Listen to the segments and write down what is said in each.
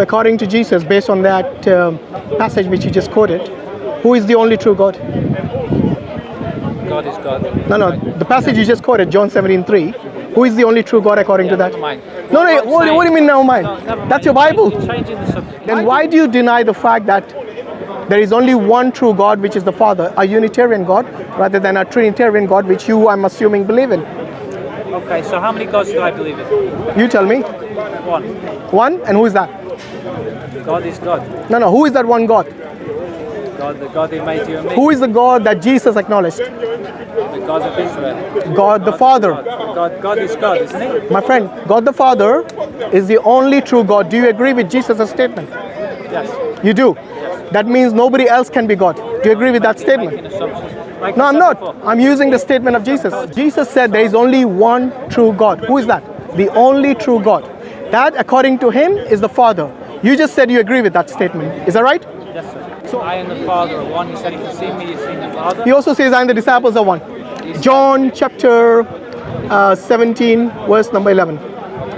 So according to Jesus, based on that um, passage which you just quoted, who is the only true God? God is God. No, no, the passage you just quoted, John 17, 3. Who is the only true God according to that? Mind. No, no, What what, do you mean never mind? No, never That's your Bible. The. Then why do you deny the fact that there is only one true God, which is the Father, a Unitarian God, rather than a Trinitarian God, which you, I'm assuming, believe in? Okay, so how many gods do I believe in? You tell me. One. One, and who is that? God is God. No, no, who is that one God? God, the God who made you and me. Who is the God that Jesus acknowledged? The God of Israel. God the Father. God, God, God is God, isn't he? My friend, God the Father is the only true God. Do you agree with Jesus' statement? Yes. You do. That means nobody else can be God. Do you agree with that statement? Like No, I'm not. before. I'm using the statement of Jesus. Jesus said there is only one true God. Who is that? The only true God. That, according to him, is the Father. You just said you agree with that statement. Is that right? Yes, sir. So I and the Father are one. He said, if you see me, you see the Father. He also says, I and the disciples are one. John chapter uh, 17, verse number 11.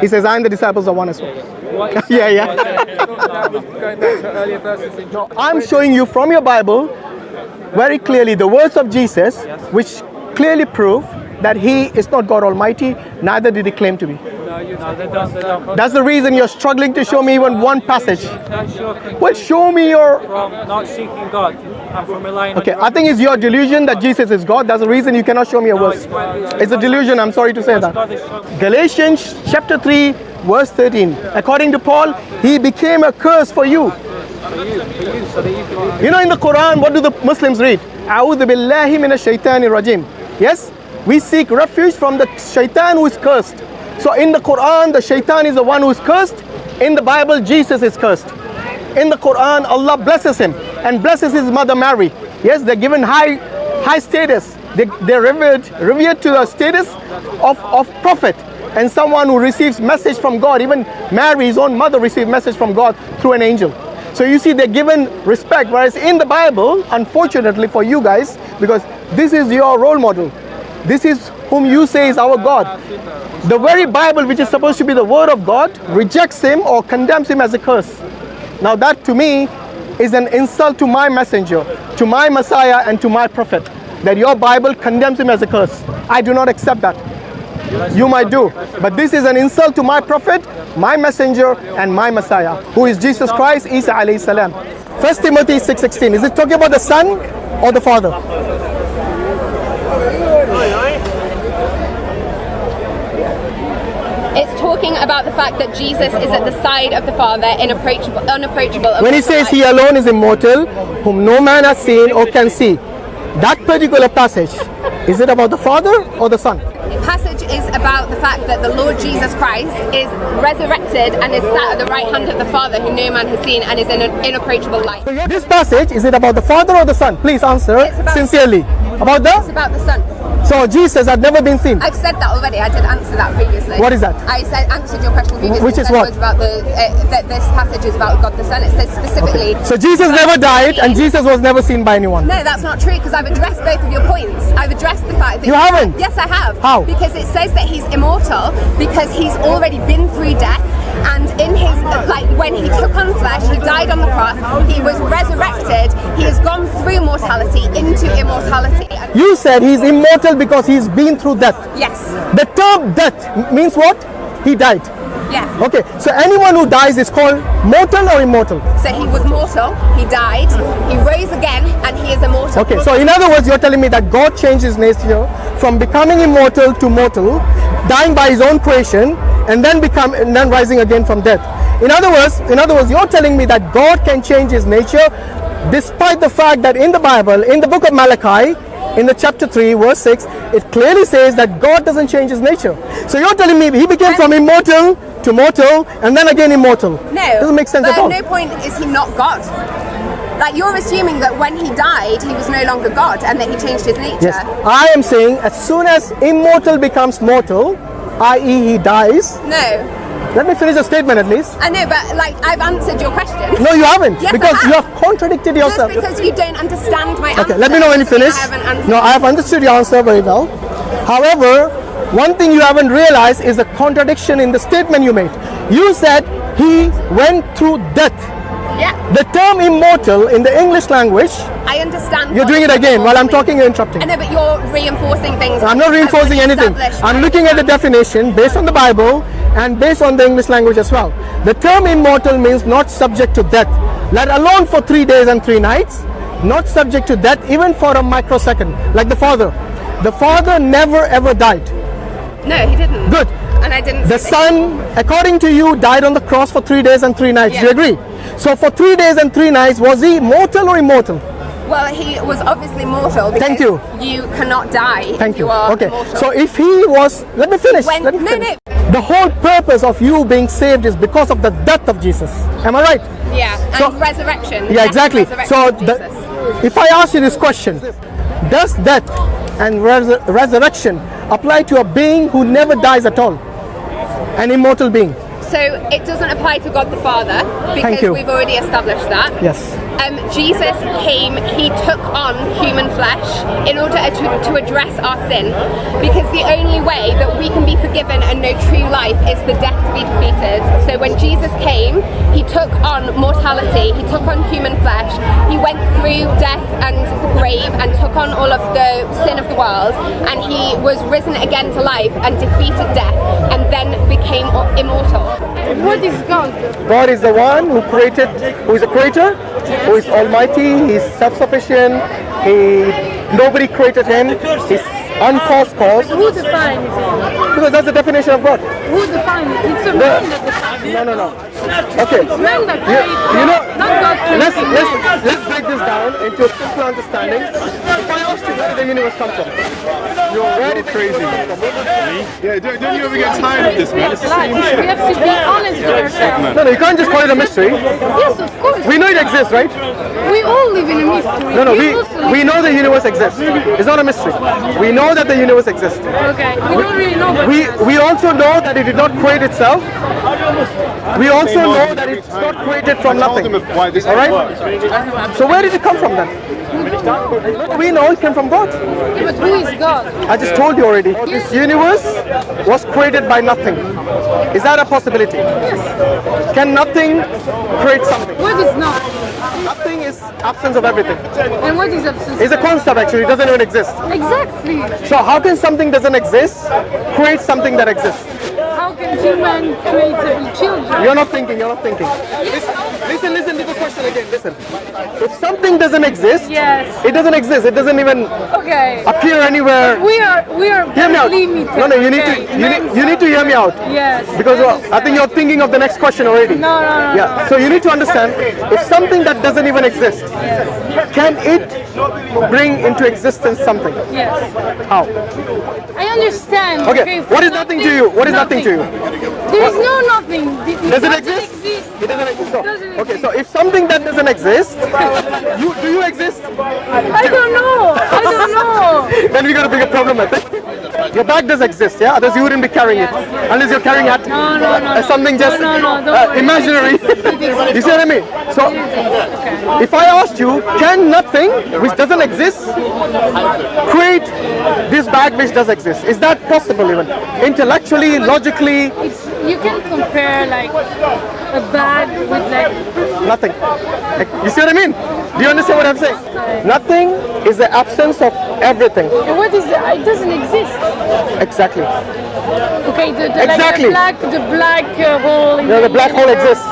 He says, I and the disciples are one as well. Yeah, yeah. was, Going back to earlier verses in John. I'm showing you from your Bible very clearly the words of Jesus, which clearly prove that he is not God Almighty, neither did he claim to be. That's the reason you're struggling to show me even one passage. Well, show me your. from not seeking God from Okay, I think it's your delusion that Jesus is God. That's the reason you cannot show me a verse. it's- a delusion, I'm sorry to say that. Galatians chapter 3, verse 13. According to Paul, he became a curse for you. You know, in the Quran, what do the Muslims read? A'udhu billahi minash shaitani rajim. Yes? We seek refuge from the shaitan who is cursed. So in the Quran, the shaitan is the one who is cursed. In the Bible, Jesus is cursed. In the Quran, Allah blesses him and blesses his mother Mary. Yes, they're given high high status. They, they're revered, revered to the status of, of prophet and someone who receives message from God. Even Mary, his own mother, received message from God through an angel. So you see, they're given respect. Whereas in the Bible, unfortunately for you guys, because this is your role model, this is whom you say is our God. The very Bible, which is supposed to be the word of God, rejects him or condemns him as a curse. Now, that to me is an insult to my messenger, to my Messiah, and to my prophet. That your Bible condemns him as a curse. I do not accept that. You might do, but this is an insult to my prophet, my messenger, and my Messiah, who is Jesus Christ, Isa alayhi salam. First Timothy 6:16. Is it talking about the Son or the Father? It's talking about the fact that Jesus is at the side of the Father, unapproachable. unapproachable When he says he alone is immortal, whom no man has seen or can see, that particular passage, is it about the Father or the Son? passage is about the fact that the Lord Jesus Christ is resurrected and is sat at the right hand of the Father, who no man has seen, and is in an inapproachable light. This passage, is it about the Father or the Son? Please answer It's about- sincerely. About It's the? about the Son. So Jesus had never been seen. I've said that already. I did answer that previously. What is that? I said answered your question previously. Which is what? About the uh, that this passage is about God the Son. It says specifically. So Jesus never died and Jesus was never seen by anyone. No, that's not true because I've addressed both of your points. I've addressed the fact that You haven't? Yes, I have. How? Because it says that he's immortal because he's already been through death, and in his like when he took on flesh, he died on the cross. He was resurrected. He has gone through mortality into immortality. You said he's immortal because he's been through death. yes, The term death means what? He died. yeah. Okay, so anyone who dies is called mortal or immortal? So he was mortal. He died. He rose again, and he is immortal. Okay, so in other words, you're telling me that God changed his nature from becoming immortal to mortal, dying by his own creation, and then become and then rising again from death. In other words, in other words, you're telling me that God can change his nature despite the fact that in the Bible, in the book of Malachi, in the chapter 3, verse 6, it clearly says that God doesn't change his nature. So you're telling me he became from immortal to mortal and then again immortal. No, Doesn't make sense at all. no point is he not God. Like you're assuming that when he died, he was no longer God, and that he changed his nature. Yes, I am saying as soon as immortal becomes mortal, i.e., he dies. No, Let me finish the statement at least. I know, but like I've answered your question. No, you haven't, Yes, because you have. have contradicted Just yourself. because you don't understand my answer. Okay, let me know when you finish. I haven't. No, I have understood your answer very well. However, one thing you haven't realized is the contradiction in the statement you made. You said he went through death. Yeah, The term immortal in the English language, I understand. you're doing it again while I'm talking, you're interrupting. I know, but you're reinforcing things. I'm not reinforcing anything. I'm looking at the definition based on the Bible and based on the English language as well. The term immortal means not subject to death, let alone for three days and three nights, not subject to death even for a microsecond, like the Father. The Father never ever died. No, he didn't. Good. And I didn't. The Son, according to you, died on the cross for three days and three nights. Do you Yeah. agree? So for three days and three nights, was he mortal or immortal? Well, he was obviously mortal. Thank you. You cannot die. Thank if you. you are Okay. Mortal. So if he was, let me finish. When- let me no, finish. The whole purpose of you being saved is because of the death of Jesus. Am I right? yeah, and so- resurrection. Yeah, exactly. resurrection So the, if I ask you this question, does death and resur- resurrection apply to a being who never dies at all? An immortal being? So it doesn't apply to God the Father because we've already established that. Yes. Um, Jesus came, he took on human flesh in order to, to address our sin because the only way that we can be forgiven and know true life is for death to be defeated. So when Jesus came, he took on mortality, he took on human flesh, he went through death and the grave and took on all of the sin of the world and he was risen again to life and defeated death and then became immortal. What is God? God is the one who created, who is a creator, who is almighty, he's self-sufficient, he, nobody created him, he's uncaused cause, Who defines it? because that's the definition of God. Who defines it? It's a man that defines it. No, no, no. Okay. It's man that You, creates you know, Not God let's, let's, let's break this down into a simple understanding. If I asked you where did the universe come from? You're very crazy. Yeah, don't, don't you ever get tired of this, man? It's the same we have to be honest with ourselves. No, no, you can't just call it a mystery. Yes, of course. We exists, right? We all live in a mystery. No, no, You we, we know the universe exists. It's not a mystery. We know that the universe exists. Okay, we don't really know about We, we also know that it did not create itself. We also know that it's not created from nothing. them why this All right? So where did it come from then? We know it came from God. Yeah, but who is God? I just told you already. This universe was created by nothing. Is that a possibility? Yes. Can nothing create something? What is not? Nothing is absence of everything. And what is absence? It's a concept actually, it doesn't even exist. Exactly. So how can something doesn't exist create something that exists? How can human create children? You're not thinking, you're not thinking. Listen, listen, listen to the question again, listen. If something doesn't exist, Yes. it doesn't exist, it doesn't even Okay. appear anywhere. We are we are Hear me out. limited. No, no, you need to you need, you need to hear me out. Yes. Because well, I think you're thinking of the next question already. No, no, no, Yeah. So you need to understand if something that doesn't even exist, yes. can it bring into existence something? Yes. How? I understand. Okay. What is nothing to you? What is nothing to you? There is no nothing. It Does it exist? exist. It doesn't exist. No. Doesn't Okay. So if something that doesn't exist, you do you exist? I don't know. I don't know. then we got a bigger problem, I think. Your bag does exist, yeah? Otherwise you wouldn't be carrying it. Unless you're carrying it No, no, no, as something just no, no, don't uh, imaginary. you see what I mean? So if I asked you, can nothing which doesn't exist create this bag which does exist? Is that possible even? Intellectually, logically, It's you can compare like a bag with like nothing. Like, You see what I mean? Do you understand what I'm saying? Nothing is the absence of everything. what is the, it doesn't exist. Exactly. Okay, the, the, Exactly. like the black the black uh, hole. You know, the black hole exists.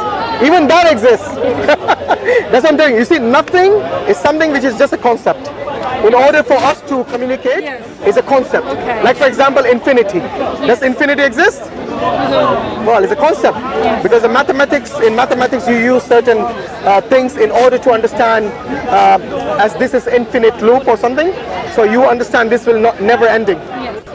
Even that exists. That's what I'm telling you. You see, nothing is something which is just a concept. In order for us to communicate, Yes. it's a concept. Okay. Like for example, infinity. Does infinity exist? Well, it's a concept because in mathematics, in mathematics, you use certain uh, things in order to understand, uh, as this is infinite loop or something. So you understand this will not never ending.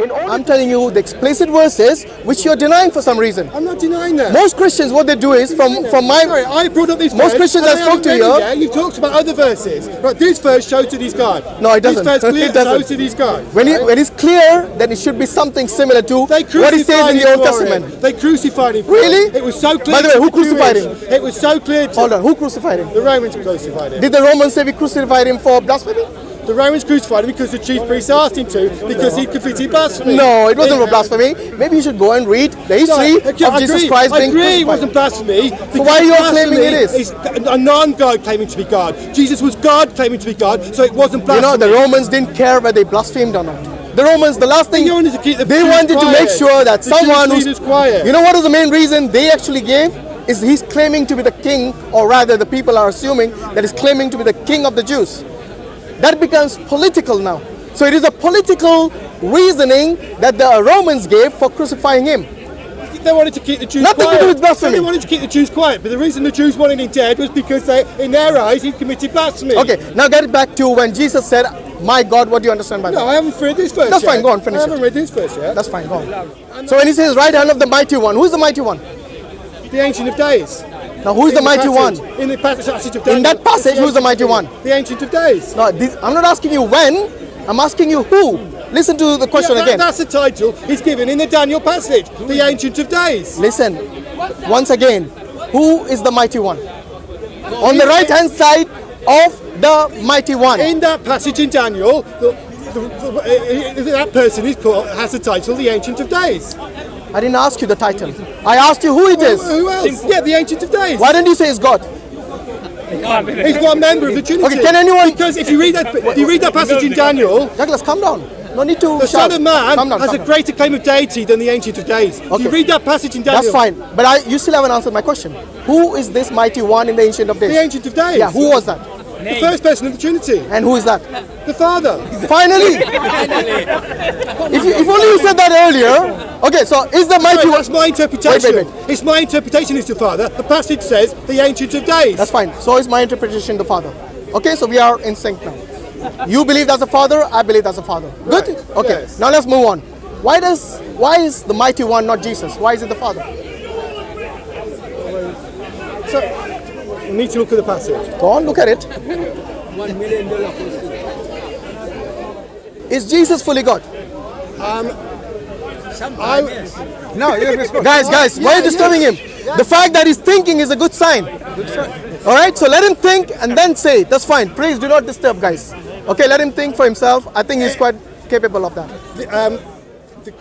In I'm telling you the explicit verses which you're denying for some reason. I'm not denying that. Most Christians, what they do is, from from my Sorry, I brought up this Most verse, Christians and I spoke to you- it. You've talked about other verses. Right, this verse shows that he's God. No, it doesn't. This verse clearly It doesn't. shows that he's God. when, he, right? when it's clear, then it should be something similar to They what it says in the Old for Testament. They crucified him. Really? it. Was so clear. By the way, who crucified him? It was so clear. To Hold on, who crucified him? The Romans crucified him. Did the Romans say we crucified him for blasphemy? The Romans crucified him because the chief priests asked him to, because he committed blasphemy. No, it wasn't for blasphemy. Maybe you should go and read the history No, okay, of I Jesus agree, Christ I being agree it wasn't blasphemy. So why are you claiming it is? blasphemy A non-God claiming to be God. Jesus was God claiming to be God, so it wasn't blasphemy. You know, the Romans didn't care whether they blasphemed or not. The Romans, the last thing They wanted to keep the they wanted to make sure that The someone who's quiet. You know what was the main reason they actually gave? Is he's claiming to be the king, or rather, the people are assuming that he's claiming to be the king of the Jews. That becomes political now. So it is a political reasoning that the Romans gave for crucifying him. They wanted to keep the Jews Nothing to do with blasphemy. So they wanted to keep the Jews quiet, but the reason the Jews wanted him dead was because they, in their eyes, he committed blasphemy. Okay, now get it back to when Jesus said, "My God, what do you understand by that?" No, I haven't read this verse That's yet. fine, go on, finish I haven't it. read this verse yet. That's fine. Go on. So when he says right hand of the mighty one, who's the mighty one? the Ancient of Days. Now who's the In mighty passage- one? In the passage of In that passage, who's the mighty one? The Ancient of Days. No, this, I'm not asking you when. I'm asking you who. Listen to the question Yeah, that- again. That's the title he's given in the Daniel passage, the Ancient of Days. Listen, once again, who is the mighty one? On the right hand side of the mighty one. In that passage in Daniel, the, the, the, uh, that person is called, has the title the Ancient of Days. I didn't ask you the title. I asked you who it is. Who, else? Yeah, the Ancient of Days. Why don't you say it's God? He's one member of the Trinity. Okay, can anyone- Because if you read that, if you read that passage in Daniel, Douglas, calm down. No need to the shout. Son of Man down, has a down. greater claim of deity than the Ancient of Days. Okay. you read that passage in Daniel, That's fine. But I, you still haven't answered my question. Who is this mighty one in the Ancient of Days? The Ancient of Days. Yeah, who was that? The first person of the Trinity, And who is that? the Father. Finally! if, you, if only you said that earlier. Okay, so is the mighty one. that's my interpretation. Wait, wait, It's my interpretation is the Father. The passage says the Ancient of Days. That's fine. So is my interpretation the Father. Okay, so we are in sync now. You believe that's a Father, I believe that's a Father. Good? Right, Okay, yes. now let's move on. Why does why is the mighty one not Jesus? Why is it the Father? So, you need to look at the passage. Go on, look at it. Is Jesus fully God? Um, I, No, you have Guys, guys, why are you disturbing him? The fact that he's thinking is a good sign. Good sign. All right, so let him think and then say. That's fine. Please do not disturb, guys. Okay, let him think for himself. I think he's quite capable of that. um, the.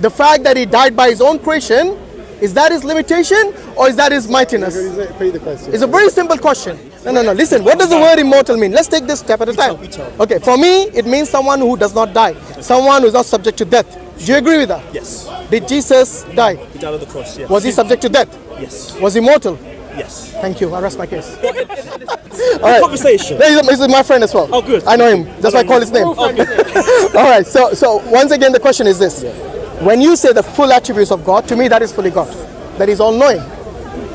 The fact that he died by his own creation, is that his limitation or is that his mightiness? The. It's a very simple question. No, no, no. Listen, what does the word immortal mean? Let's take this step at a time. Okay, for me, it means someone who does not die, someone who is not subject to death. Do you agree with that? Yes. Did Jesus die? He died on the cross, yes. Was he subject to death? Yes. Was he mortal? Yes. Thank you. I rest my case. All right. Conversation. He's, he's my friend as well. Oh, good. I know him. That's why I call his name. Oh, all right. So, so once again, the question is this: When you say the full attributes of God, to me that is fully God. That is all-knowing.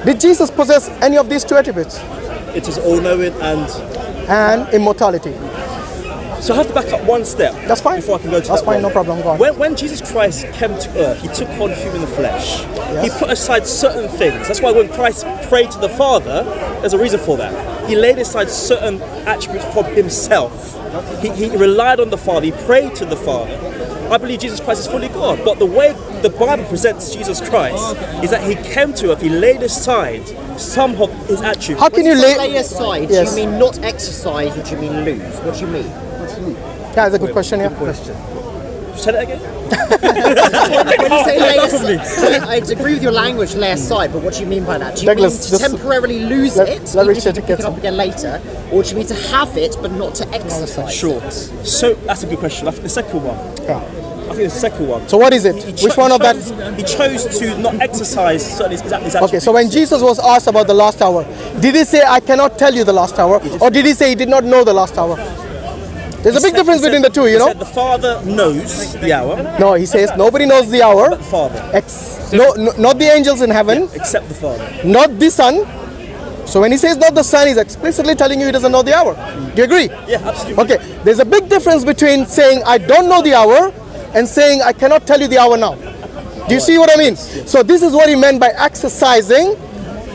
Did Jesus possess any of these two attributes? It is all knowing and And immortality. So I have to back up one step. That's fine. Before I can go to That's that fine, one. no problem, go on. When, when Jesus Christ came to earth, he took on human flesh. He put aside certain things. That's why when Christ prayed to the Father, there's a reason for that. He laid aside certain attributes from himself. He, he relied on the Father. He prayed to the Father. I believe Jesus Christ is fully God, but the way the Bible presents Jesus Christ is that he came to earth, he laid aside some of his attributes. How can you lay? lay aside, Yes. do you mean not exercise or do you mean lose? What do you mean? Yeah, that's a good question. Yeah. Question. Say that again? When you say lay I agree with your language, lay aside, but what do you mean by that? Do you Douglas, mean to temporarily lose let- it, let even if you pick it up again later, or do you mean to have it but not to exercise? Sure. So that's a good question. I think the second one. Yeah. I think the second one. So what is it? He Which one of that? He chose to not exercise certain his, his. Okay, so when Jesus was asked about the last hour, did he say, I cannot tell you the last hour? Or did he say he did not know the last hour? There's a big said- difference between said- the two, you he know? said the Father knows the hour, No, he says nobody knows the hour, but the Father, ex- no, no, not the angels in heaven, except the Father. not the Son. So when he says not the Son, he's explicitly telling you he doesn't know the hour. Do you agree? Yeah, absolutely. Okay, there's a big difference between saying I don't know the hour and saying I cannot tell you the hour now. Do you see what I mean? So this is what he meant by exercising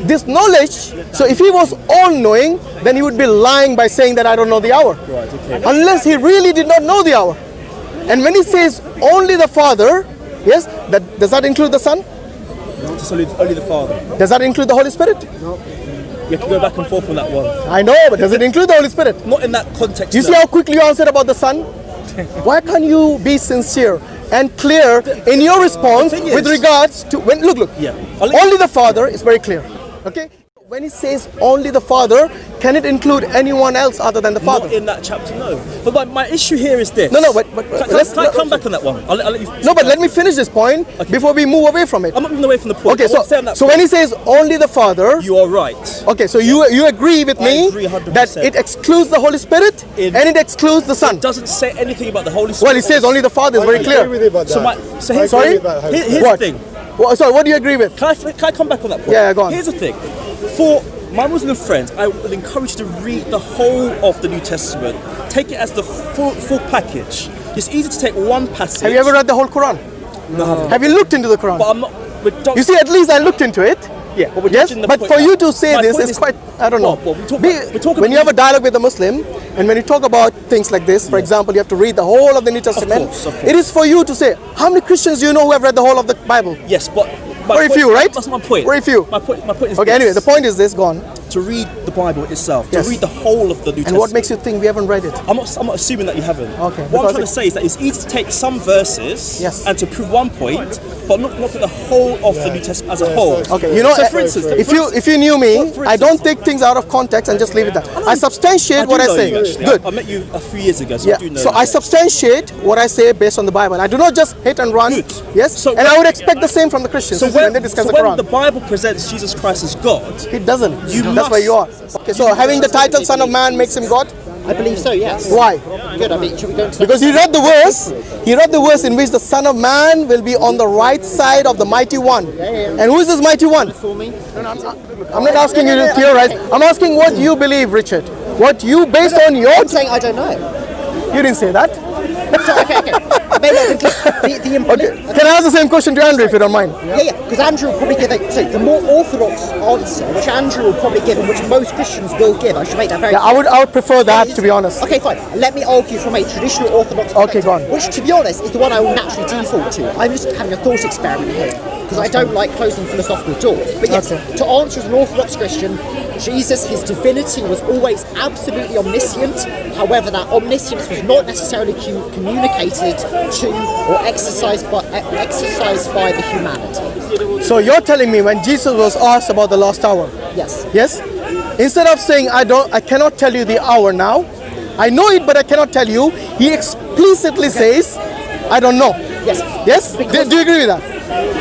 this knowledge. So if he was all knowing, then he would be lying by saying that I don't know the hour. Right, okay. Unless he really did not know the hour. And when he says only the Father, yes, that does that include the Son? It's only, only the Father. Does that include the Holy Spirit? No. You have to go back and forth on that one. I know, but does it include the Holy Spirit? Not in that context. You no. see how quickly you answered about the Son? Why can't you be sincere and clear in your response thing with regards to when look look Yeah. Only the Father is very clear. Okay? When he says only the Father, can it include anyone else other than the Father? Not in that chapter, no. But my, my issue here is this. No, no, but- but- Can, let's- can I come back on that one? I'll, I'll let you. No, but let me finish this point before we move away from it. I'm not moving away from the point. Okay, so want to say on that so point, when he says only the Father, you are right. okay, so you you agree with I me agree that it excludes the Holy Spirit In- and it excludes the Son. It doesn't say anything about the Holy Spirit. Well, it says only the Father is very clear. with you about So, my, so I here's, Sorry? here- here's What? the thing. Well, sorry, what do you agree with? Can I, can I come back on that point? Yeah, go on. Here's the thing. For my Muslim friends, I would encourage you to read the whole of the New Testament. Take it as the full, full package. It's easy to take one passage. Have you ever read the whole Quran? No. Have you looked into the Quran? But I'm not. But don't, You see, at least I looked into it. Yeah, but Yes, but for you to say this point is quite, I don't know. Well, well, we talk Be- we talk when you have a dialogue with a Muslim, and when you talk about things like this, for example, you have to read the whole of the New Testament. course, of course. It is for you to say, how many Christians do you know who have read the whole of the Bible? Yes, but Very few, right? That's my point. Very few. My point. My point is. Okay, this. anyway, the point is this, go on. To read the Bible itself, Yes. to read the whole of the New And Testament. what makes you think we haven't read it? I'm not, I'm not assuming that you haven't. Okay, What I'm because trying to say is that it's easy to take some verses Yes. and to prove one point, but not not to the whole of the New Testament as a whole. Okay, you know, So, for instance, if you if you knew me, For- for I don't take things out of context and just leave it there. I substantiate do what I say. you. Good. I, I met you a few years ago, so Yeah. I do know. So you, I substantiate what I say based on the Bible. I do not just hit and run. Good. Yes. So and when- I would expect the same from the Christians So when, when, they discuss so the when Quran. the Bible presents Jesus Christ as God, It doesn't. You That's where you are. Okay, so having the title Son of Man makes him God? I believe so, yes. Why? Good, I mean, should we go into Because he read the verse, he read the verse in which the Son of Man will be on the right side of the mighty one. And who is this mighty one? I'm not asking you to theorize. I'm asking what you believe, Richard. What you, based on your. I'm saying I don't know. You didn't say that. So, okay, okay. Maybe uh, the, the, Okay. Can I ask the same question to Andrew if you don't mind? Yeah, yeah, because Andrew will probably give a, so the more orthodox answer, which Andrew will probably give and which most Christians will give, I should make that very Yeah, I would I would prefer that to be honest. Okay, fine. Let me argue from a traditional orthodox Okay, perspective, go on. Which, to be honest, is the one I will naturally default to. I'm just having a thought experiment here because I don't like closing philosophical doors. But yes, Okay. to answer as an orthodox Christian, Jesus, his divinity was always absolutely omniscient. However, that omniscience was not necessarily cu- communicated to or exercised by e- exercised by the humanity. So you're telling me when Jesus was asked about the last hour, Yes. yes? Instead of saying I don't I cannot tell you the hour now, I know it but I cannot tell you, he explicitly says, I don't know. Yes. Yes? Do, do you agree with that?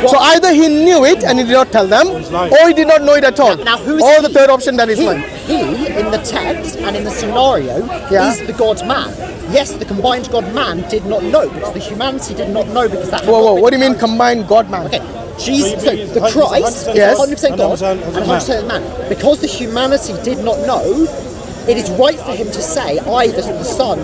So either he knew it and he did not tell them, or he did not know it at all. Now, who is or he? the third option that is he, lying. he, in the text and in the scenario, Yeah. is the God man. Yes, the combined God man did not know because the humanity did not know because that. Whoa, whoa, what do you mean clarified. combined God man? Okay, Jesus, so he's the 100% Christ is Yes. 100% God 100% and 100% man. Because the humanity did not know, it is right for him to say, I, the, the Son,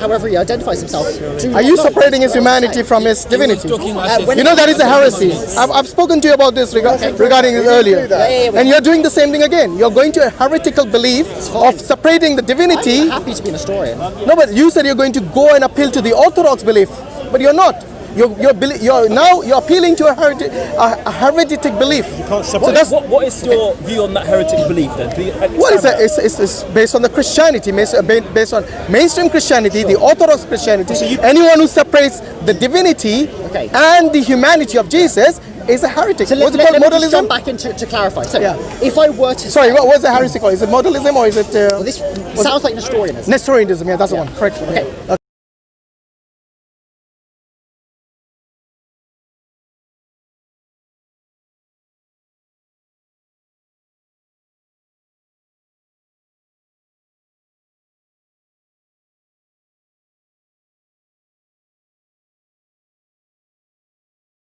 however he identifies himself, Are you separating his That's what I'm humanity from his divinity? You know that is a heresy. I've, I've spoken to you about this rega- regarding this earlier. And you're doing the same thing again. You're going to a heretical belief of separating the divinity. I'm happy to be an historian. No, but you said you're going to go and appeal to the orthodox belief, but you're not. You're, you're, beli- you're now you're appealing to a, hereti- a, a heretic belief. You can't So separate- that's what, what is your view on that heretic belief then? Can you what is expand? It's, it's, it's based on the Christianity, based based on mainstream Christianity, the Orthodox Christianity. Anyone who separates the divinity Okay. and the humanity of Jesus is a heretic. So What's let, it let, called? let me just Modalism? jump back into to clarify. So, Yeah. if I were to Sorry, say, what was the heresy called? Is it modalism or is it uh, well, this sounds like Nestorianism. Nestorianism? Yeah, that's the one. Correct. Okay.